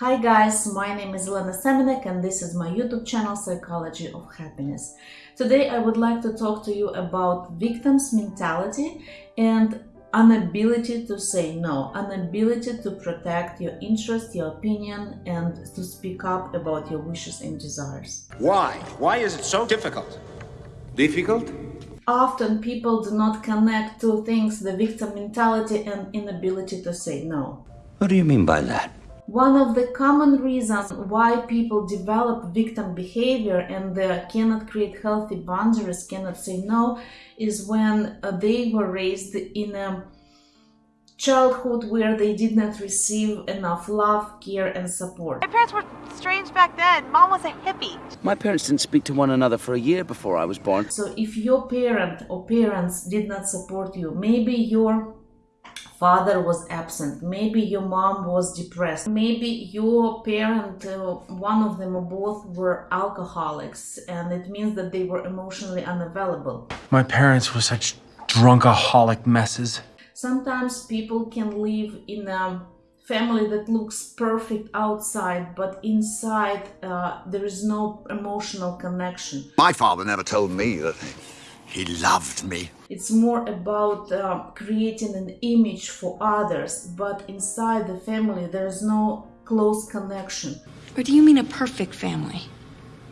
Hi guys, my name is Elena Semenek and this is my YouTube channel Psychology of Happiness. Today I would like to talk to you about victim's mentality and inability to say no, inability to protect your interest, your opinion and to speak up about your wishes and desires. Why? Why is it so difficult? Difficult? Often people do not connect two things, the victim mentality and inability to say no. What do you mean by that? One of the common reasons why people develop victim behavior and uh, cannot create healthy boundaries, cannot say no, is when uh, they were raised in a childhood where they did not receive enough love, care, and support. My parents were strange back then. Mom was a hippie. My parents didn't speak to one another for a year before I was born. So if your parent or parents did not support you, maybe your father was absent. Maybe your mom was depressed. Maybe your parent uh, one of them or both were alcoholics and it means that they were emotionally unavailable. My parents were such drunkaholic messes. sometimes people can live in a family that looks perfect outside but inside uh, there is no emotional connection. My father never told me that he loved me. It's more about um, creating an image for others, but inside the family there's no close connection. Or do you mean a perfect family?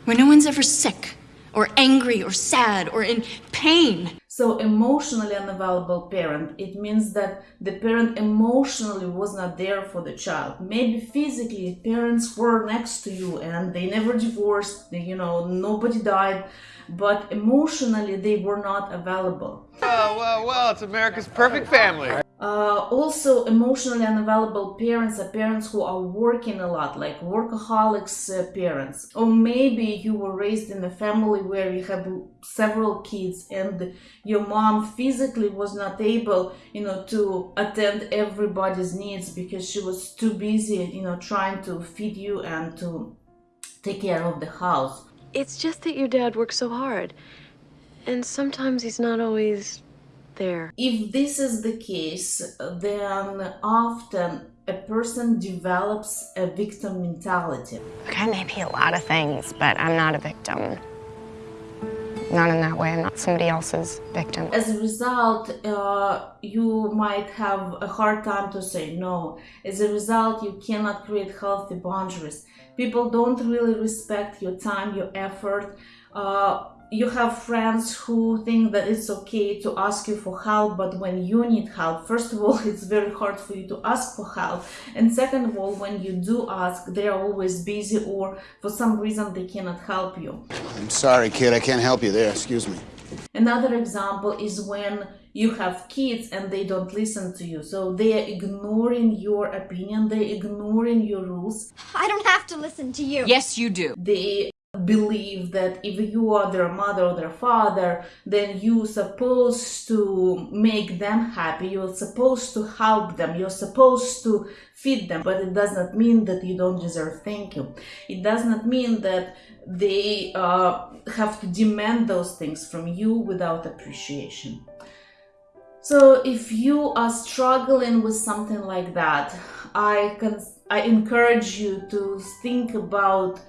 Where no one's ever sick, or angry, or sad, or in pain? So emotionally unavailable parent, it means that the parent emotionally was not there for the child. Maybe physically parents were next to you and they never divorced, you know, nobody died, but emotionally they were not available. Well, well, well, it's America's perfect family. Uh, also, emotionally unavailable parents are parents who are working a lot, like workaholics uh, parents. Or maybe you were raised in a family where you have several kids and your mom physically was not able, you know, to attend everybody's needs because she was too busy, you know, trying to feed you and to take care of the house. It's just that your dad works so hard. And sometimes he's not always there. If this is the case, then often a person develops a victim mentality. Okay, maybe a lot of things, but I'm not a victim. Not in that way. I'm not somebody else's victim. As a result, uh, you might have a hard time to say no. As a result, you cannot create healthy boundaries. People don't really respect your time, your effort. Uh, you have friends who think that it's okay to ask you for help but when you need help first of all it's very hard for you to ask for help and second of all when you do ask they're always busy or for some reason they cannot help you I'm sorry, kid. I can't help you there. Excuse me. another example is when you have kids and they don't listen to you so they are ignoring your opinion they're ignoring your rules I don't have to listen to you. Yes, you do. they believe that if you are their mother or their father then you're supposed to make them happy. You're supposed to help them. You're supposed to feed them. But it does not mean that you don't deserve thank you. It does not mean that they uh, have to demand those things from you without appreciation. So if you are struggling with something like that i can i encourage you to think about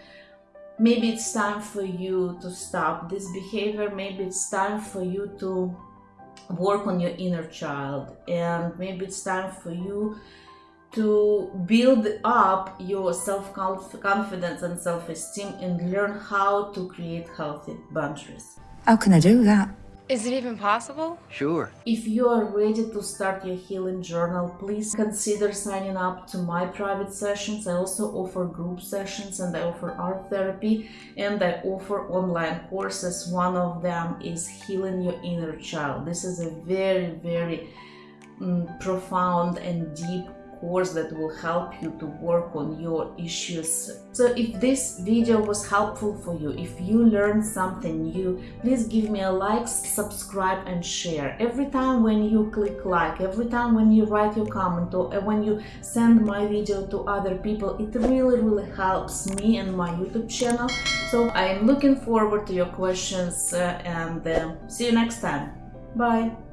maybe it's time for you to stop this behavior. Maybe it's time for you to work on your inner child. And maybe it's time for you to build up your self-confidence and self-esteem and learn how to create healthy boundaries. How can I do that? Is it even possible? Sure. if you are ready to start your healing journal, please consider signing up to my private sessions. I also offer group sessions and I offer art therapy and I offer online courses. One of them is Healing Your Inner Child. This is a very, very mm, profound and deep course that will help you to work on your issues. So if this video was helpful for you, if you learned something new, please give me a like, subscribe and share. Every time when you click like, every time when you write your comment or when you send my video to other people, it really, really helps me and my YouTube channel. So I am looking forward to your questions uh, and uh, see you next time. Bye!